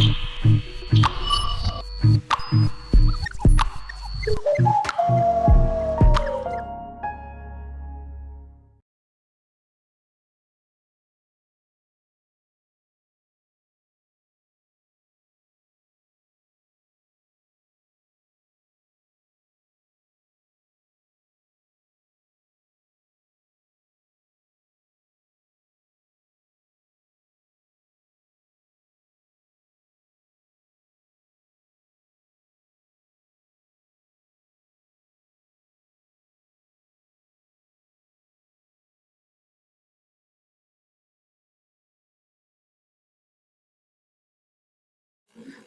Mm-hmm.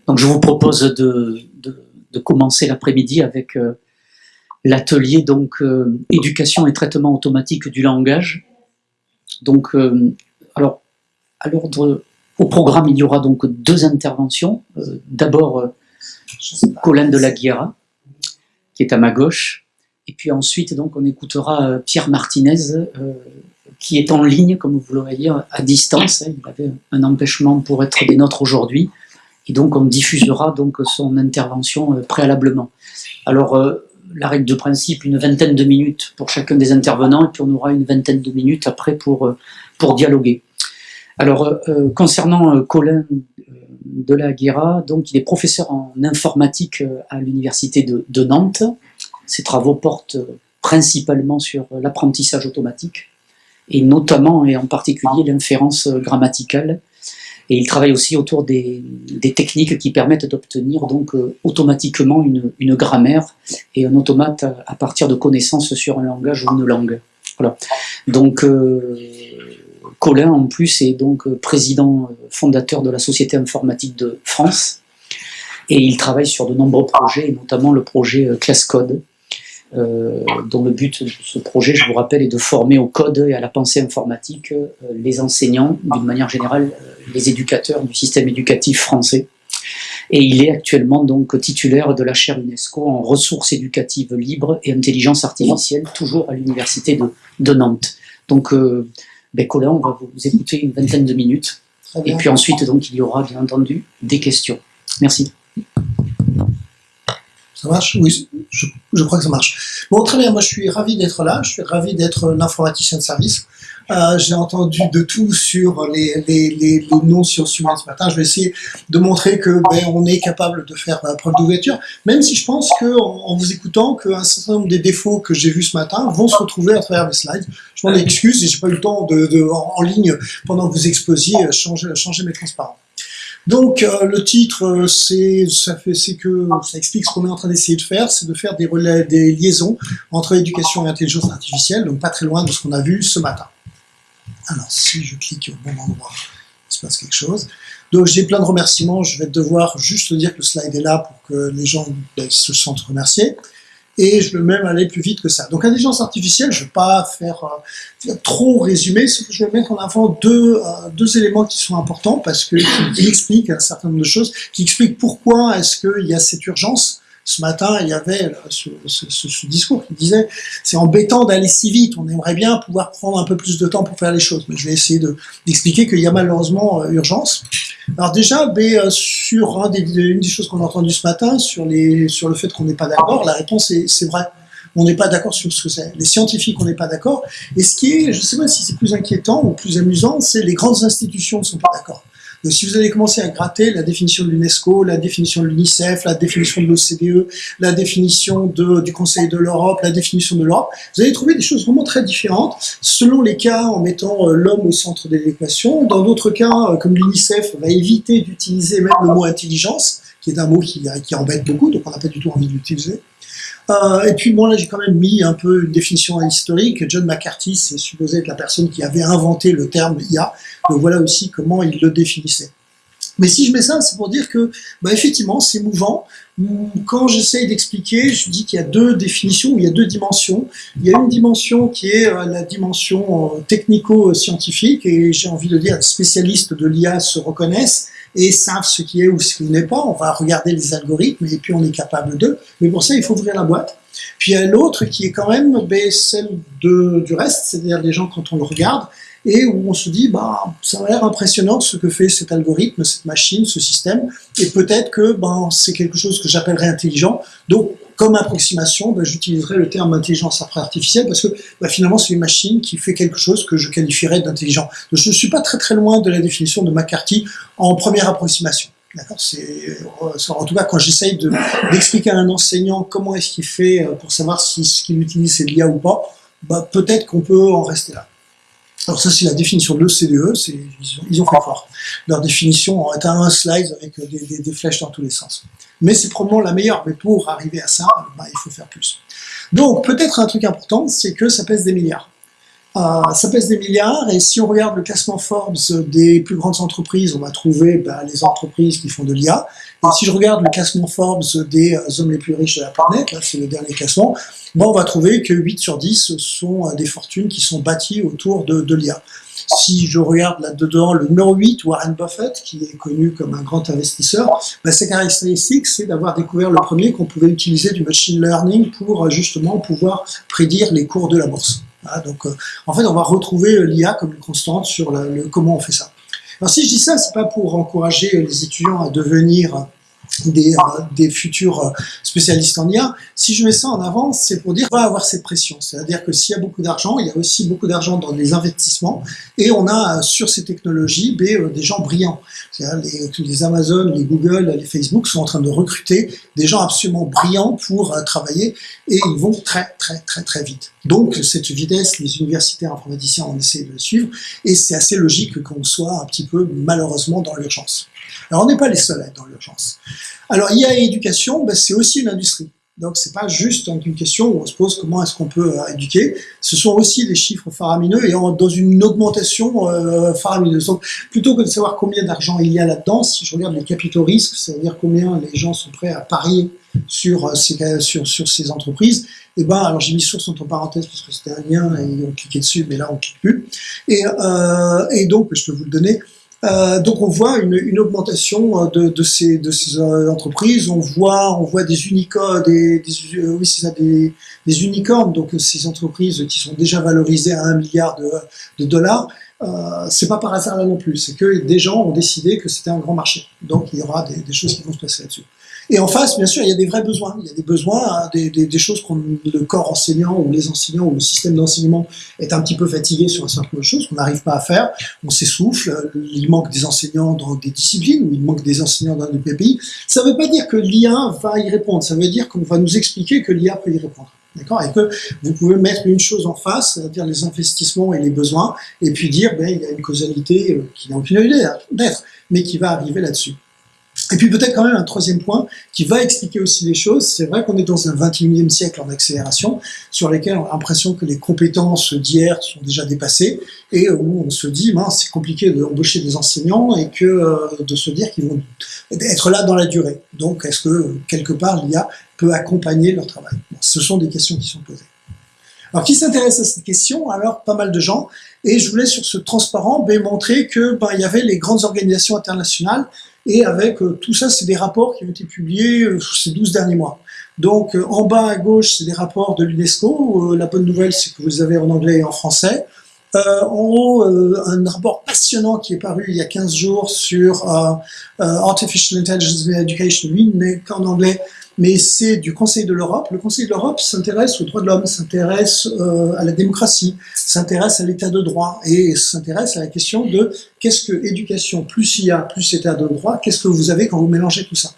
Donc je vous propose de, commencer l'après-midi avec euh, l'atelier donc euh, éducation et traitement automatique du langage. Donc euh, alors au programme il y aura donc deux interventions. D'abord Colin de la Guerra qui est à ma gauche et puis ensuite donc on écoutera Pierre Martinez qui est en ligne comme vous le voyez à distance. Il avait un empêchement pour être des nôtres aujourd'hui et donc on diffusera donc son intervention euh, préalablement. Alors euh, la règle de principe, une vingtaine de minutes pour chacun des intervenants, et puis on aura une vingtaine de minutes après pour, euh, pour dialoguer. Alors, concernant Colin de la Guerra, donc il est professeur en informatique à l'université de, de, Nantes. Ses travaux portent principalement sur l'apprentissage automatique, et notamment et en particulier l'inférence grammaticale, et il travaille aussi autour des, techniques qui permettent d'obtenir donc euh, automatiquement une, grammaire et un automate à, partir de connaissances sur un langage ou une langue. Voilà. Donc euh, Colin en plus est donc président euh, fondateur de la Société informatique de France et il travaille sur de nombreux projets, notamment le projet Class Code, euh, dont le but de ce projet, je vous rappelle, est de former au code et à la pensée informatique euh, les enseignants, d'une manière générale, euh, les éducateurs du système éducatif français. Et il est actuellement donc titulaire de la chaire UNESCO en ressources éducatives libres et intelligence artificielle, toujours à l'université de, de, Nantes. Donc, ben Colin, on va vous écouter une vingtaine de minutes. Et puis ensuite, donc, il y aura bien entendu des questions. Merci. Ça marche Oui, je, crois que ça marche. Bon, très bien, moi je suis ravi d'être là, je suis ravi d'être l'informaticien de service. Euh, J'ai entendu de tout sur les, les, les, non-sciences ce matin. Je vais essayer de montrer que ben, on est capable de faire la preuve d'ouverture, même si je pense que en, vous écoutant, qu'un certain nombre des défauts que j'ai vus ce matin vont se retrouver à travers les slides. Je m'en excuse j'ai pas eu le temps de, en, ligne pendant que vous exposiez changer, changer mes transparents. Donc euh, le titre, euh, c'est ça fait, c'est que ça explique ce qu'on est en train d'essayer de faire, c'est de faire des, relais, des liaisons entre éducation et intelligence artificielle, donc pas très loin de ce qu'on a vu ce matin. Alors si je clique au bon endroit, il se passe quelque chose. Donc j'ai plein de remerciements, je vais devoir juste dire que le slide est là pour que les gens ben, se sentent remerciés et je veux même aller plus vite que ça. Donc intelligence artificielle, je ne vais pas faire euh, trop résumer, je vais mettre en avant deux, euh, deux éléments qui sont importants parce qu'ils expliquent un certain nombre de choses, qui expliquent pourquoi est-ce qu'il y a cette urgence ce matin, il y avait ce, discours qui disait c'est embêtant d'aller si vite, on aimerait bien pouvoir prendre un peu plus de temps pour faire les choses. Mais je vais essayer d'expliquer qu'il y a malheureusement euh, urgence. Alors déjà, ben, sur des, une des choses qu'on a entendues ce matin, sur, les, sur le fait qu'on n'est pas d'accord, la réponse est c'est vrai. On n'est pas d'accord sur ce que c'est. Les scientifiques, on n'est pas d'accord. Et ce qui est, je ne sais pas si c'est plus inquiétant ou plus amusant, c'est les grandes institutions ne sont pas d'accord si vous allez commencer à gratter la définition de l'UNESCO, la définition de l'UNICEF, la définition de l'OCDE, la définition du Conseil de l'Europe, la définition de l'Europe, vous allez trouver des choses vraiment très différentes, selon les cas en mettant euh, l'homme au centre de l'équation. Dans d'autres cas, euh, comme l'UNICEF va éviter d'utiliser même le mot intelligence, qui est un mot qui, qui embête beaucoup, donc on n'a pas du tout envie de l'utiliser. Euh, et puis bon là j'ai quand même mis un peu une définition historique. John McCarthy c'est supposé être la personne qui avait inventé le terme IA. Donc voilà aussi comment il le définissait. Mais si je mets ça, c'est pour dire que, bah, effectivement, c'est mouvant. Quand j'essaye d'expliquer, je dis qu'il y a deux définitions, il y a deux dimensions. Il y a une dimension qui est euh, la dimension euh, technico-scientifique, et j'ai envie de dire, les spécialistes de l'IA se reconnaissent et savent ce qui est ou ce qui n'est pas. On va regarder les algorithmes et puis on est capable d'eux. Mais pour ça, il faut ouvrir la boîte. Puis il y a l'autre qui est quand même ben, celle de, du reste, c'est-à-dire les gens quand on le regarde, et où on se dit, bah, ça a l'air impressionnant ce que fait cet algorithme, cette machine, ce système, et peut-être que ben, c'est quelque chose que j'appellerais intelligent. Donc, comme approximation, ben, j'utiliserai le terme intelligence artificielle parce que ben, finalement c'est une machine qui fait quelque chose que je qualifierais d'intelligent. Je ne suis pas très très loin de la définition de McCarthy en première approximation. D'accord? C'est en tout cas quand j'essaye d'expliquer à un enseignant comment est-ce qu'il fait euh, pour savoir si ce qu'il utilise c'est l'IA ou pas, bah, peut-être qu'on peut en rester là. Alors ça c'est la définition de l'OCDE, ils ont fait fort. Leur définition est un slide avec des, des, flèches dans tous les sens. Mais c'est probablement la meilleure, mais pour arriver à ça, bah, il faut faire plus. Donc peut-être un truc important, c'est que ça pèse des milliards. Euh, ça pèse des milliards et si on regarde le classement Forbes des plus grandes entreprises, on va trouver bah, les entreprises qui font de l'IA. Et si je regarde le classement Forbes des euh, hommes les plus riches de la planète, là c'est le dernier classement, bon, on va trouver que 8 sur 10 sont euh, des fortunes qui sont bâties autour de, de l'IA. Si je regarde là-dedans le numéro 8, Warren Buffett, qui est connu comme un grand investisseur, bah, sa caractéristique, c'est d'avoir découvert le premier qu'on pouvait utiliser du machine learning pour justement pouvoir prédire les cours de la bourse donc, euh, en fait, on va retrouver euh, l'IA comme une constante sur le, comment on fait ça. Alors, si je dis ça, c'est pas pour encourager les étudiants à devenir des, euh, des, futurs spécialistes en IA. Si je mets ça en avant, c'est pour dire qu'on va avoir cette pression. C'est-à-dire que s'il y a beaucoup d'argent, il y a aussi beaucoup d'argent dans les investissements et on a sur ces technologies des gens brillants. Les, les Amazon, les Google, les Facebook sont en train de recruter des gens absolument brillants pour travailler et ils vont très très très très vite. Donc cette vitesse, les universitaires informaticiens ont essayé de le suivre et c'est assez logique qu'on soit un petit peu malheureusement dans l'urgence. Alors on n'est pas les seuls à être dans l'urgence. Alors IA et éducation, ben, c'est aussi une industrie. Donc c'est pas juste une question où on se pose comment est-ce qu'on peut euh, éduquer. Ce sont aussi des chiffres faramineux et dans une augmentation euh, faramineuse. Donc plutôt que de savoir combien d'argent il y a là-dedans, si je regarde les capitaux risques, c'est-à-dire combien les gens sont prêts à parier sur euh, ces, entreprises, et eh ben alors j'ai mis source entre parenthèses parce que c'était un lien et ont cliqué dessus, mais là on clique plus. Et, et donc je peux vous le donner. Euh, donc on voit une, une augmentation euh, de, de, ces, de ces euh, entreprises. On voit, on voit des unicornes, des, des oui ça, des, des, unicornes. Donc ces entreprises qui sont déjà valorisées à un milliard de, de dollars. Euh, c'est pas par hasard là non plus. C'est que des gens ont décidé que c'était un grand marché. Donc il y aura des, des choses qui vont se passer là-dessus. Et en face, bien sûr, il y a des vrais besoins. Il y a des besoins, hein, des, choses qu'on le corps enseignant ou les enseignants ou le système d'enseignement est un petit peu fatigué sur un certain nombre de choses qu'on n'arrive pas à faire. On s'essouffle. Il manque des enseignants dans des disciplines ou il manque des enseignants dans des pays. Ça ne veut pas dire que l'IA va y répondre. Ça veut dire qu'on va nous expliquer que l'IA peut y répondre. D'accord? Et que vous pouvez mettre une chose en face, c'est-à-dire les investissements et les besoins, et puis dire, ben, il y a une causalité euh, qui n'a aucune idée d'être, mais qui va arriver là-dessus. Et puis peut-être quand même un troisième point qui va expliquer aussi les choses. C'est vrai qu'on est dans un 21e siècle en accélération sur lesquels on a l'impression que les compétences d'hier sont déjà dépassées et où on se dit, c'est compliqué d'embaucher des enseignants et que euh, de se dire qu'ils vont être là dans la durée. Donc est-ce que quelque part l'IA peut accompagner leur travail? Ce sont des questions qui sont posées. Alors qui s'intéresse à cette question? Alors pas mal de gens. Et je voulais sur ce transparent ben, montrer que ben, il y avait les grandes organisations internationales et avec euh, tout ça, c'est des rapports qui ont été publiés euh, ces 12 derniers mois. Donc euh, en bas à gauche, c'est des rapports de l'UNESCO. la bonne nouvelle, c'est que vous avez en anglais et en français. en haut, un rapport passionnant qui est paru il y a 15 jours sur Artificial Intelligence in Education, n'est qu'en anglais, mais c'est du Conseil de l'Europe. Le Conseil de l'Europe s'intéresse aux droits de l'homme, s'intéresse euh, à la démocratie, s'intéresse à l'état de droit et s'intéresse à la question de qu'est-ce que éducation plus IA plus état de droit, qu'est-ce que vous avez quand vous mélangez tout ça.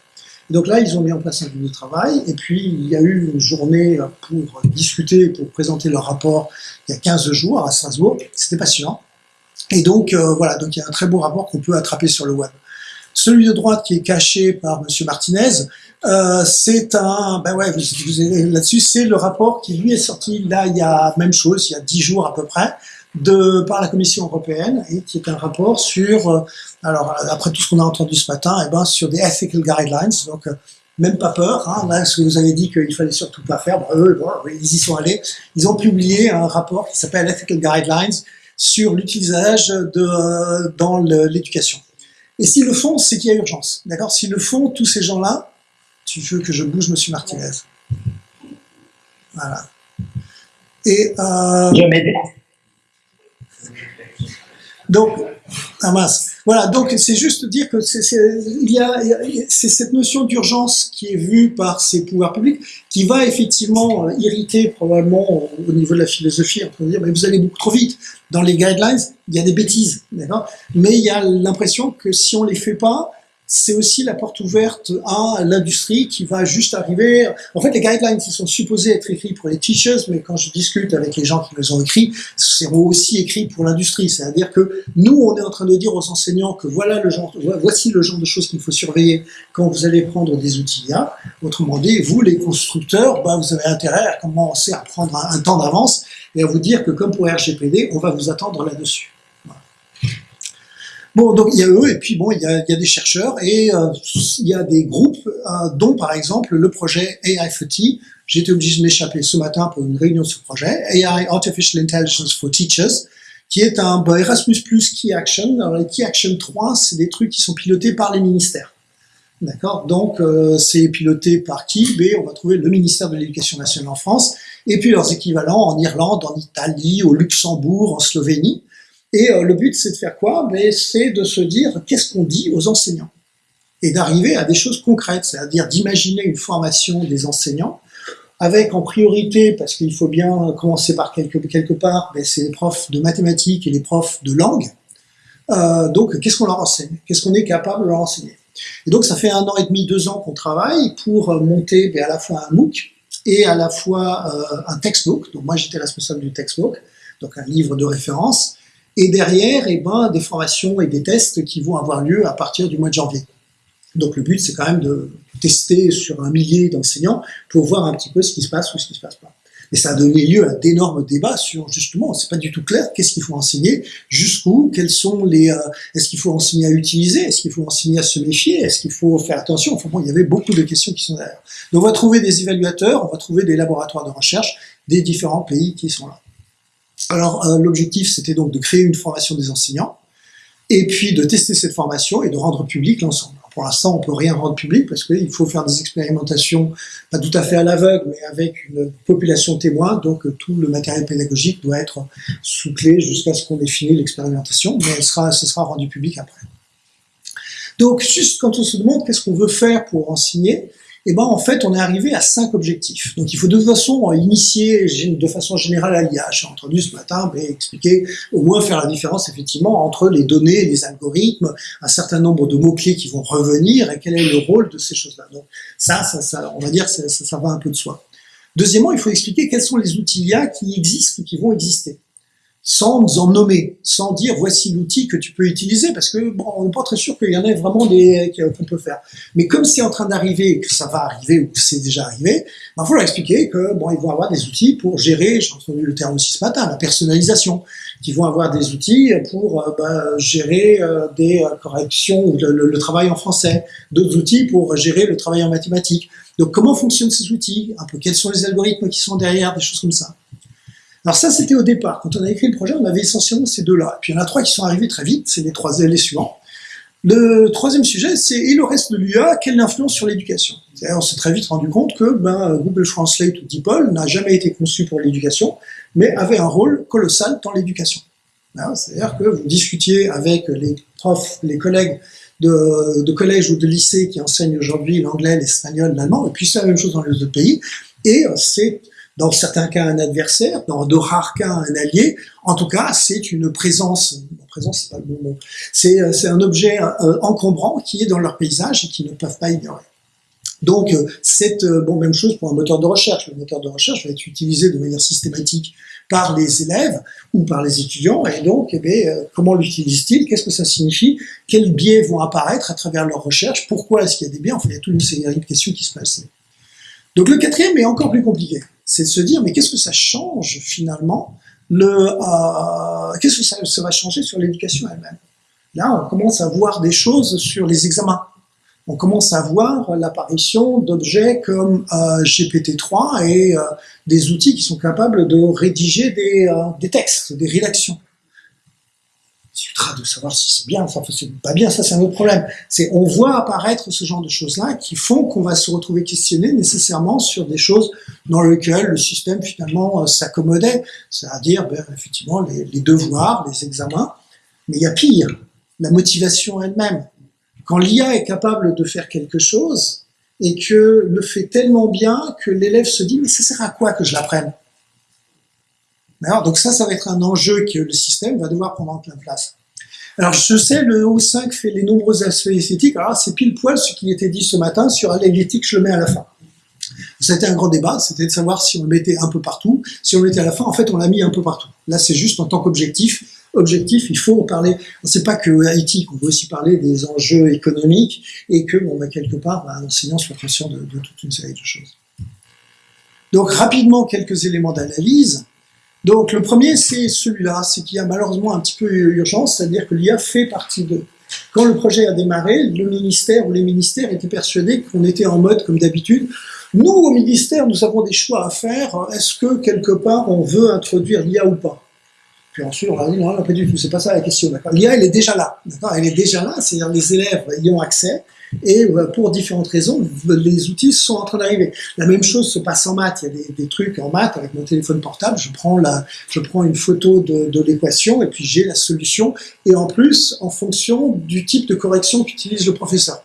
donc là, ils ont mis en place un groupe de travail et puis il y a eu une journée pour discuter, pour présenter leur rapport il y a 15 jours à Strasbourg. C'était passionnant. Et donc euh, voilà, donc il y a un très beau rapport qu'on peut attraper sur le web. Celui de droite qui est caché par Monsieur Martinez, euh, c'est un, ben ouais, là-dessus, c'est le rapport qui lui est sorti là il y a même chose, il y a dix jours à peu près, de par la Commission européenne et qui est un rapport sur, euh, alors après tout ce qu'on a entendu ce matin, et eh ben sur des ethical guidelines, donc euh, même pas peur, hein, là ce que vous avez dit qu'il fallait surtout pas faire, ben, eux, ils y sont allés, ils ont publié un rapport qui s'appelle Ethical Guidelines sur l'utilisation de dans l'éducation. Et s'ils le font, c'est qu'il y a urgence. D'accord? S'ils le font, tous ces gens-là, tu veux que je bouge, Monsieur Martinez? Voilà. Et. Euh, Donc, ah. Voilà, donc c'est juste dire que c'est cette notion d'urgence qui est vue par ces pouvoirs publics qui va effectivement irriter probablement au niveau de la philosophie. On peut dire, mais vous allez beaucoup trop vite. Dans les guidelines, il y a des bêtises, Mais il y a l'impression que si on les fait pas, c'est aussi la porte ouverte à l'industrie qui va juste arriver. En fait, les guidelines, ils sont supposés être écrits pour les teachers, mais quand je discute avec les gens qui les ont écrits, seront aussi écrits pour l'industrie. C'est-à-dire que nous, on est en train de dire aux enseignants que voilà le genre, voici le genre de choses qu'il faut surveiller quand vous allez prendre des outils IA. Autrement dit, vous, les constructeurs, bah, vous avez intérêt à commencer à prendre un temps d'avance et à vous dire que comme pour RGPD, on va vous attendre là-dessus. Bon, donc il y a eux, et puis bon, il y a, il y a des chercheurs, et euh, il y a des groupes, euh, dont par exemple le projet AIFT. J'ai été obligé de m'échapper ce matin pour une réunion de ce projet, AI Artificial Intelligence for Teachers, qui est un bah, Erasmus Plus Key Action. Alors les Key Action 3, c'est des trucs qui sont pilotés par les ministères. D'accord? Donc euh, c'est piloté par qui? B, on va trouver le ministère de l'Éducation nationale en France, et puis leurs équivalents en Irlande, en Italie, au Luxembourg, en Slovénie. Et euh, le but, c'est de faire quoi? C'est de se dire qu'est-ce qu'on dit aux enseignants? Et d'arriver à des choses concrètes, c'est-à-dire d'imaginer une formation des enseignants avec en priorité, parce qu'il faut bien commencer par quelque, quelque part, ben, c'est les profs de mathématiques et les profs de langue. Euh, donc, qu'est-ce qu'on leur enseigne? Qu'est-ce qu'on est capable de leur enseigner? Et donc, ça fait un an et demi, deux ans qu'on travaille pour monter ben, à la fois un MOOC et à la fois euh, un textbook. Donc, moi, j'étais responsable du textbook, donc un livre de référence et derrière, eh ben, des formations et des tests qui vont avoir lieu à partir du mois de janvier. Donc le but, c'est quand même de tester sur un millier d'enseignants pour voir un petit peu ce qui se passe ou ce qui se passe pas. Et ça a donné lieu à d'énormes débats sur justement, c'est pas du tout clair, qu'est-ce qu'il faut enseigner, jusqu'où, quels sont les, euh, est-ce qu'il faut enseigner à utiliser, est-ce qu'il faut enseigner à se méfier, est-ce qu'il faut faire attention. Enfin bon, il y avait beaucoup de questions qui sont derrière. Donc on va trouver des évaluateurs, on va trouver des laboratoires de recherche des différents pays qui sont là. Alors euh, l'objectif, c'était donc de créer une formation des enseignants, et puis de tester cette formation et de rendre public l'ensemble. Pour l'instant, on peut rien rendre public parce qu'il faut faire des expérimentations, pas tout à fait à l'aveugle, mais avec une population témoin, donc euh, tout le matériel pédagogique doit être sous clé jusqu'à ce qu'on ait fini l'expérimentation, mais ce sera rendu public après. Donc, juste quand on se demande qu'est-ce qu'on veut faire pour enseigner, eh ben en fait, on est arrivé à cinq objectifs. Donc il faut de toute façon initier de façon générale à l'IA. J'ai entendu ce matin mais expliquer, au moins faire la différence effectivement entre les données, les algorithmes, un certain nombre de mots-clés qui vont revenir et quel est le rôle de ces choses-là. Donc ça, ça, on va dire, ça, ça va un peu de soi. Deuxièmement, il faut expliquer quels sont les outils qui existent ou qui vont exister sans en nommer, sans dire voici l'outil que tu peux utiliser, parce que bon, on n'est pas très sûr qu'il y en ait vraiment des qu'on peut faire. Mais comme c'est en train d'arriver, que ça va arriver ou que c'est déjà arrivé, il faut leur expliquer que bon, ils vont avoir des outils pour gérer, j'ai entendu le terme aussi ce matin, la personnalisation, qui vont avoir des outils pour euh, ben, gérer euh, des euh, corrections ou le, travail en français, d'autres outils pour gérer le travail en mathématiques. Donc comment fonctionnent ces outils, un peu quels sont les algorithmes qui sont derrière, des choses comme ça. Alors ça, c'était au départ. Quand on a écrit le projet, on avait essentiellement ces deux-là. Puis il y en a trois qui sont arrivés très vite, c'est les trois les suivants. Le troisième sujet, c'est et le reste de l'UA, quelle influence sur l'éducation? On s'est très vite rendu compte que ben, Google Translate ou DeepL n'a jamais été conçu pour l'éducation, mais avait un rôle colossal dans l'éducation. Hein, c'est-à-dire que vous discutiez avec les profs, les collègues de, de collège ou de lycée qui enseignent aujourd'hui l'anglais, l'espagnol, l'allemand, et puis c'est la même chose dans les autres pays, et c'est dans certains cas un adversaire, dans de rares cas un allié. En tout cas, c'est une présence, présence c'est pas le bon mot, c'est euh, un objet euh, encombrant qui est dans leur paysage et qu'ils ne peuvent pas ignorer. Donc, euh, c'est bon, même chose pour un moteur de recherche. Le moteur de recherche va être utilisé de manière systématique par les élèves ou par les étudiants. Et donc, eh bien, comment l'utilisent-ils Qu'est-ce que ça signifie? Quels biais vont apparaître à travers leur recherche? Pourquoi est-ce qu'il y a des biais? Enfin, il y a toute une série de questions qui se passent. Donc, le quatrième est encore plus compliqué c'est de se dire, mais qu'est-ce que ça change finalement le, euh, Qu'est-ce que ça, ça, va changer sur l'éducation elle-même? Là, on commence à voir des choses sur les examens. On commence à voir l'apparition d'objets comme euh, GPT-3 et euh, des outils qui sont capables de rédiger des, euh, des textes, des rédactions de savoir si c'est bien, enfin c'est pas bien, ça c'est un autre problème. C'est on voit apparaître ce genre de choses-là qui font qu'on va se retrouver questionné nécessairement sur des choses dans lesquelles le système finalement euh, s'accommodait, c'est-à-dire ben, effectivement les, devoirs, les examens. Mais il y a pire, la motivation elle-même. Quand l'IA est capable de faire quelque chose et que le fait tellement bien que l'élève se dit mais ça sert à quoi que je l'apprenne? Donc ça, ça va être un enjeu que le système va devoir prendre en plein place. Alors je sais, le O5 fait les nombreux aspects esthétiques, alors c'est pile poil ce qui était dit ce matin sur l'éthique, je le mets à la fin. C'était un grand débat, c'était de savoir si on le mettait un peu partout, si on le mettait à la fin, en fait on l'a mis un peu partout. Là c'est juste en tant qu'objectif, objectif, il faut parler. C'est pas que éthique, on veut aussi parler des enjeux économiques et que, bah, quelque part, bah, soit conscient de, toute une série de choses. Donc, rapidement, quelques éléments d'analyse. Donc, le premier, c'est celui-là, c'est qu'il y a malheureusement un petit peu urgence, c'est-à-dire que l'IA fait partie de. Quand le projet a démarré, le ministère ou les ministères étaient persuadés qu'on était en mode comme d'habitude. Nous, au ministère, nous avons des choix à faire. Est-ce que quelque part on veut introduire l'IA ou pas? Puis ensuite, on va dire, non, pas du tout, c'est pas ça la question. L'IA, elle est déjà là. Elle est déjà là, c'est-à-dire les élèves y ont accès, et euh, pour différentes raisons, les outils sont en train d'arriver. La même chose se passe en maths. Il y a des, trucs en maths avec mon téléphone portable. Je prends, la, je prends une photo de, de l'équation et puis j'ai la solution. Et en plus, en fonction du type de correction qu'utilise le professeur.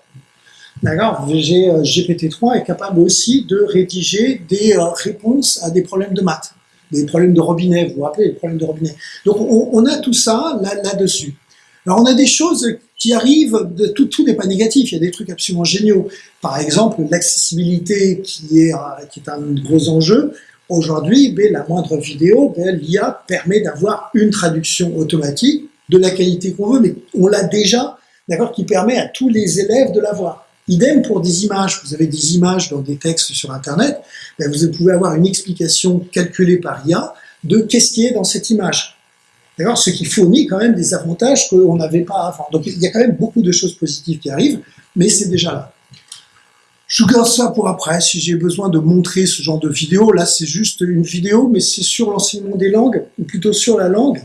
D'accord GPT-3 est capable aussi de rédiger des euh, réponses à des problèmes de maths des problèmes de robinet, vous vous rappelez, les problèmes de robinet. Donc on, a tout ça là-dessus. Alors on a des choses qui arrivent, de, tout, tout n'est pas négatif, il y a des trucs absolument géniaux. Par exemple, l'accessibilité qui est, qui est un gros enjeu. Aujourd'hui, ben, la moindre vidéo, ben, l'IA permet d'avoir une traduction automatique de la qualité qu'on veut, mais on l'a déjà, d'accord, qui permet à tous les élèves de l'avoir. Idem pour des images. Vous avez des images dans des textes sur Internet, ben, vous pouvez avoir une explication calculée par IA de qu'est-ce qui est dans cette image. Ce qui fournit quand même des avantages qu'on n'avait pas avant. Donc il y a quand même beaucoup de choses positives qui arrivent, mais c'est déjà là. Je garde ça pour après, si j'ai besoin de montrer ce genre de vidéo. Là, c'est juste une vidéo, mais c'est sur l'enseignement des langues, ou plutôt sur la langue.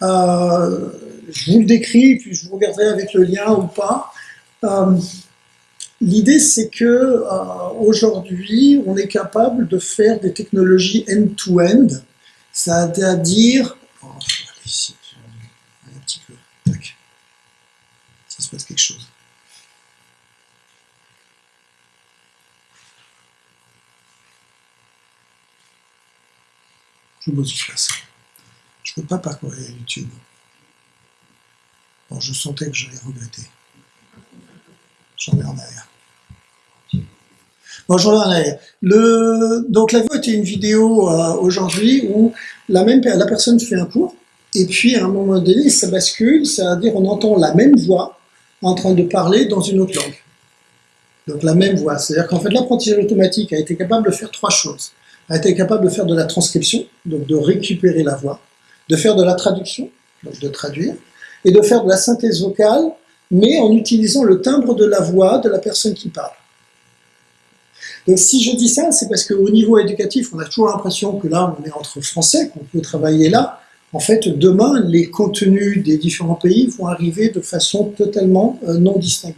Euh, je vous le décris, puis je vous regarderai avec le lien ou pas. Euh, l'idée, c'est que euh, aujourd'hui, on est capable de faire des technologies end-to-end, c'est-à-dire, oh, ici, un petit peu, tac, ça se passe quelque chose. Je vous ça. Je ne peux pas parcourir YouTube. Je sentais que j'allais regretter. J'en ai en arrière. Bon, j'en ai en arrière. Donc la vidéo était une vidéo euh, aujourd'hui où la même la personne fait un cours et puis à un moment donné ça bascule, c'est-à-dire on entend la même voix en train de parler dans une autre langue. Donc la même voix, c'est-à-dire qu'en fait l'apprentissage automatique a été capable de faire trois choses. A été capable de faire de la transcription, donc de récupérer la voix, de faire de la traduction, donc de traduire, et de faire de la synthèse vocale, mais en utilisant le timbre de la voix de la personne qui parle. Donc si je dis ça, c'est parce qu'au niveau éducatif, on a toujours l'impression que là, on est entre Français, qu'on peut travailler là. En fait, demain, les contenus des différents pays vont arriver de façon totalement euh, non distinguée.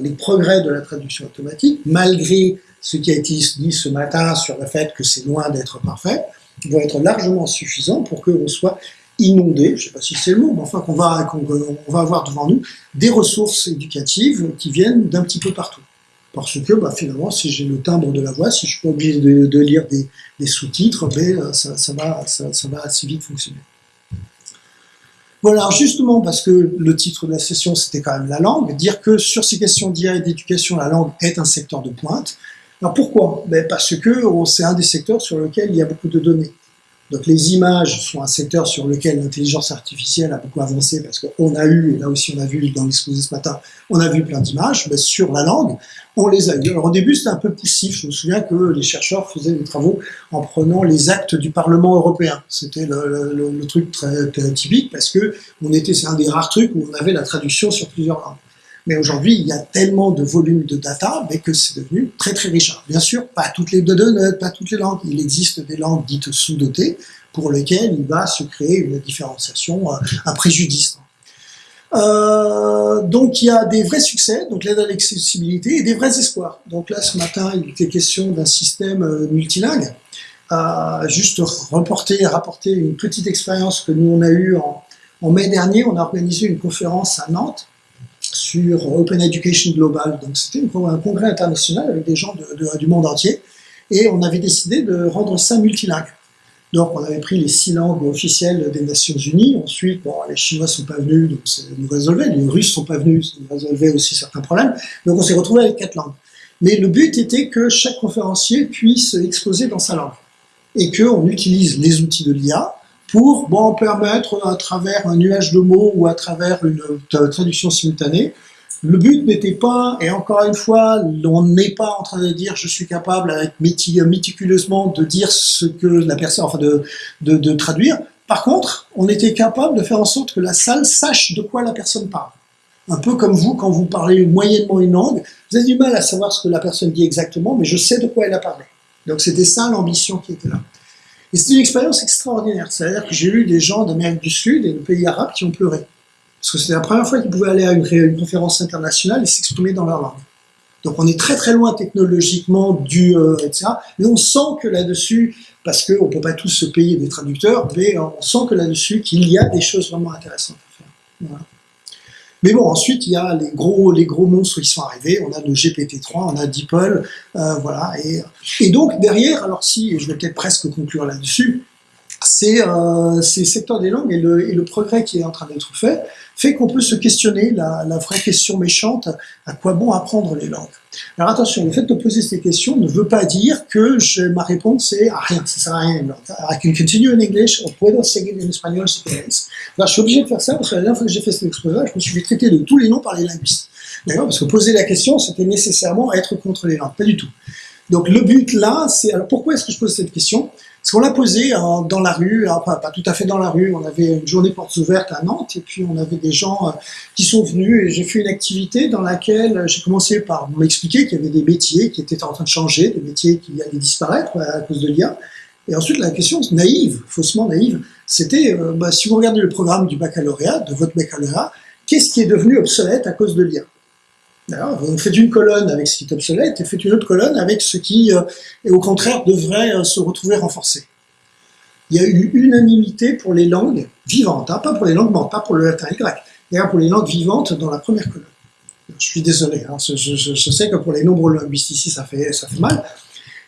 Les progrès de la traduction automatique, malgré ce qui a été dit ce matin sur le fait que c'est loin d'être parfait, vont être largement suffisants pour qu'on soit inondé, je ne sais pas si c'est le mot, mais enfin qu'on va, va avoir devant nous des ressources éducatives qui viennent d'un petit peu partout. Parce que bah, finalement, si j'ai le timbre de la voix, si je suis pas obligé de, lire des, sous-titres, ben, ça, va, assez vite fonctionner. Voilà, justement, parce que le titre de la session, c'était quand même la langue, dire que sur ces questions d'IA et d'éducation, la langue est un secteur de pointe. Alors pourquoi? Ben Parce que c'est un des secteurs sur lequel il y a beaucoup de données. Donc les images sont un secteur sur lequel l'intelligence artificielle a beaucoup avancé parce qu'on a eu, et là aussi on a vu dans l'exposé ce matin, on a vu plein d'images, mais sur la langue, on les a eu. Alors au début c'était un peu poussif, je me souviens que les chercheurs faisaient des travaux en prenant les actes du Parlement européen. C'était le, truc très, typique parce que on était, c'est un des rares trucs où on avait la traduction sur plusieurs langues. Mais aujourd'hui, il y a tellement de volume de data que c'est devenu très très riche. bien sûr, pas toutes les données, pas toutes les langues. Il existe des langues dites sous-dotées pour lesquelles il va se créer une différenciation, euh, un préjudice. Euh, donc il y a des vrais succès, donc l'aide à l'accessibilité, et des vrais espoirs. Donc là, ce matin, il était question d'un système euh, multilingue. Juste rapporter une petite expérience que nous on a eue En mai dernier, on a organisé une conférence à Nantes sur Open Education Global. Donc c'était un congrès international avec des gens du monde entier. Et on avait décidé de rendre ça multilingue. Donc on avait pris les six langues officielles des Nations Unies. Ensuite, bon, les Chinois sont pas venus, donc ça nous résolvait. Les Russes sont pas venus, ça nous résolvait aussi certains problèmes. Donc on s'est retrouvé avec quatre langues. Mais le but était que chaque conférencier puisse exposer dans sa langue et qu'on utilise les outils de l'IA pour bon, permettre à travers un nuage de mots ou à travers une traduction simultanée. Le but n'était pas, et encore une fois, on n'est pas en train de dire je suis capable avec méticuleusement de dire ce que la personne, enfin de, de, de traduire. Par contre, on était capable de faire en sorte que la salle sache de quoi la personne parle. Un peu comme vous, quand vous parlez moyennement une langue, vous avez du mal à savoir ce que la personne dit exactement, mais je sais de quoi elle a parlé. Donc c'était ça l'ambition qui était là. Et c'était une expérience extraordinaire. C'est-à-dire que j'ai eu des gens d'Amérique du Sud et de pays arabes qui ont pleuré. Parce que c'était la première fois qu'ils pouvaient aller à une, conférence internationale et s'exprimer dans leur langue. Donc on est très très loin technologiquement du euh, etc. Mais on sent que là-dessus, parce qu'on ne peut pas tous se payer des traducteurs, mais on sent que là-dessus qu'il y a des choses vraiment intéressantes à faire. Voilà. Mais bon, ensuite, il y a les gros, les gros monstres qui sont arrivés. On a le GPT-3, on a DeepL, euh, voilà. Et, et, donc, derrière, alors si, je vais peut-être presque conclure là-dessus, c'est euh, ces secteurs des langues et le, le, progrès qui est en train d'être fait fait qu'on peut se questionner la, vraie question méchante à quoi bon apprendre les langues. Alors attention, le fait de poser ces questions ne veut pas dire que ma réponse est ah, rien, ça sert à rien. I can continue in English, or puedo seguir en espagnol si. Alors je suis obligé de faire ça parce que la dernière fois que j'ai fait cet exposé, je me suis fait traiter de tous les noms par les linguistes. D'accord Parce que poser la question, c'était nécessairement être contre les langues, pas du tout. Donc le but là, c'est alors pourquoi est-ce que je pose cette question? Parce qu'on l'a posé hein, dans la rue, hein, pas, tout à fait dans la rue, on avait une journée portes ouvertes à Nantes, et puis on avait des gens euh, qui sont venus, et j'ai fait une activité dans laquelle j'ai commencé par m'expliquer qu'il y avait des métiers qui étaient en train de changer, des métiers qui allaient disparaître à cause de l'IA. Et ensuite, la question naïve, faussement naïve, c'était, euh, bah, si vous regardez le programme du baccalauréat, de votre baccalauréat, qu'est-ce qui est devenu obsolète à cause de l'IA vous faites une colonne avec ce qui est obsolète et faites une autre colonne avec ce qui, euh, au contraire, devrait euh, se retrouver renforcé. Il y a eu unanimité pour les langues vivantes, hein, pas pour les langues mortes, pas pour le latin et le grec, d'ailleurs pour les langues vivantes dans la première colonne. Je suis désolé, hein, je, sais que pour les nombreux linguistes ici, ça fait, mal.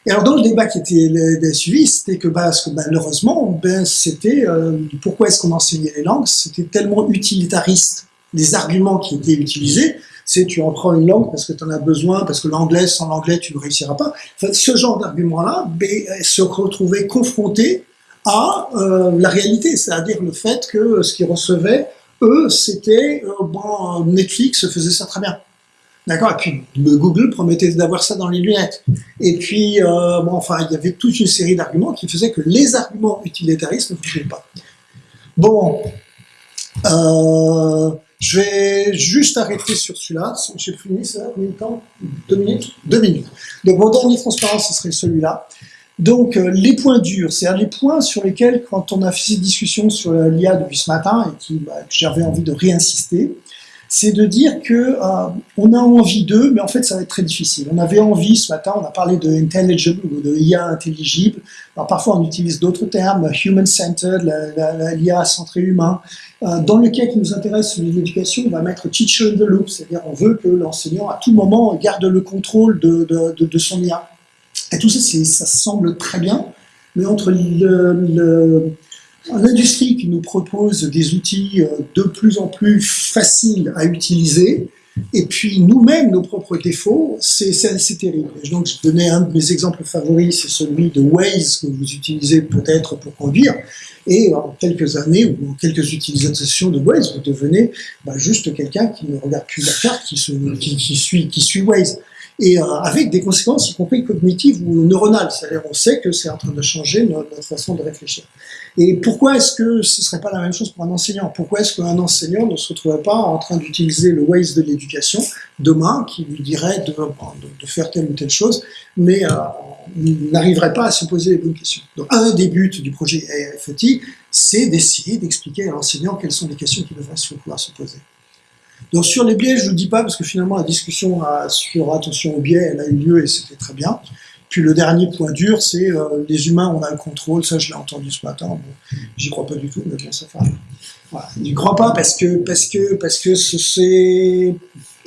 Et alors dans le débat qui était suivi, c'était que, bah, que malheureusement, ben, c'était euh, pourquoi est-ce qu'on enseignait les langues? C'était tellement utilitariste les arguments qui étaient utilisés c'est tu en prends une langue parce que tu en as besoin, parce que l'anglais, sans l'anglais, tu ne réussiras pas. ce genre d'argument-là ben, se retrouvait confronté à euh, la réalité, c'est-à-dire le fait que ce qu'ils recevaient, eux, c'était, euh, bon, Netflix faisait ça très bien. D'accord? Et puis Google promettait d'avoir ça dans les lunettes. Et puis, euh, bon, enfin, il y avait toute une série d'arguments qui faisaient que les arguments utilitaristes ne fonctionnaient pas. Bon, euh, je vais juste arrêter sur celui-là. J'ai fini ça combien de temps Deux minutes Deux minutes. Donc mon dernier transparence, ce serait celui-là. Donc euh, les points durs, c'est-à-dire les points sur lesquels, quand on a fait cette discussion sur l'IA depuis ce matin, et qui bah, j'avais envie de réinsister, c'est de dire que euh, on a envie d'eux, mais en fait ça va être très difficile. On avait envie ce matin, on a parlé de intelligible ou de IA intelligible. Alors parfois on utilise d'autres termes, human-centered, l'IA centré humain. Euh, dans le cas qui nous intéresse, l'éducation, on va mettre teacher in the loop, c'est-à-dire on veut que l'enseignant à tout moment garde le contrôle de, de, de, son IA. Et tout ça, ça semble très bien, mais entre L'industrie qui nous propose des outils euh, de plus en plus faciles à utiliser, et puis nous-mêmes, nos propres défauts, c'est terrible. donc, je donnais un de mes exemples favoris, c'est celui de Waze que vous utilisez peut-être pour conduire. Et en quelques années ou en quelques utilisations de Waze, vous devenez bah, juste quelqu'un qui ne regarde plus la carte, qui, suit Waze et euh, avec des conséquences, y compris cognitives ou neuronales. C'est-à-dire, on sait que c'est en train de changer notre, façon de réfléchir. Et pourquoi est-ce que ce serait pas la même chose pour un enseignant? Pourquoi est-ce qu'un enseignant ne se retrouverait pas en train d'utiliser le Waze de l'éducation demain, qui lui dirait de, faire telle ou telle chose, mais euh, n'arriverait pas à se poser les bonnes questions? Donc, un des buts du projet AFETI, c'est d'essayer d'expliquer à l'enseignant quelles sont les questions qui devraient pouvoir se poser. Donc sur les biais, je ne le dis pas parce que finalement la discussion sur attention aux biais, elle a eu lieu et c'était très bien. Puis le dernier point dur, c'est euh, les humains, on a le contrôle. Ça, je l'ai entendu ce matin. Bon, J'y crois pas du tout, mais bon, ça fait. Voilà. J'y crois pas parce que parce que parce que c'est